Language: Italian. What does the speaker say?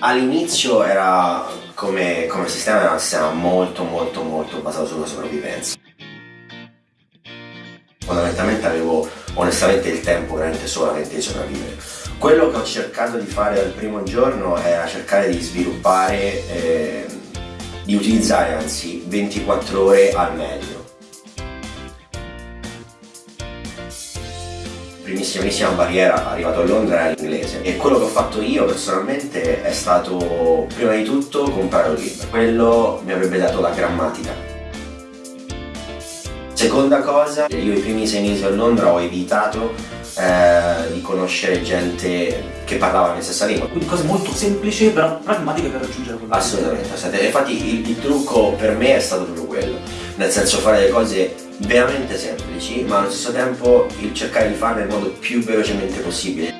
All'inizio era come, come sistema era un sistema molto molto molto basato sulla sopravvivenza. Fondamentalmente avevo onestamente il tempo veramente solamente di sopravvivere. Quello che ho cercato di fare dal primo giorno era cercare di sviluppare, eh, di utilizzare anzi 24 ore al meglio. Primissimissima barriera arrivato a Londra era l'inglese e quello che ho fatto io personalmente è stato prima di tutto comprare un libro. Quello mi avrebbe dato la grammatica. Seconda cosa io i primi sei mesi a Londra ho evitato eh, conoscere gente che parlava la stessa lingua. Quindi cose molto semplici però pragmatiche per raggiungere quello assolutamente infatti il, il trucco per me è stato proprio quello. Nel senso fare le cose veramente semplici ma allo stesso tempo il cercare di farle nel modo più velocemente possibile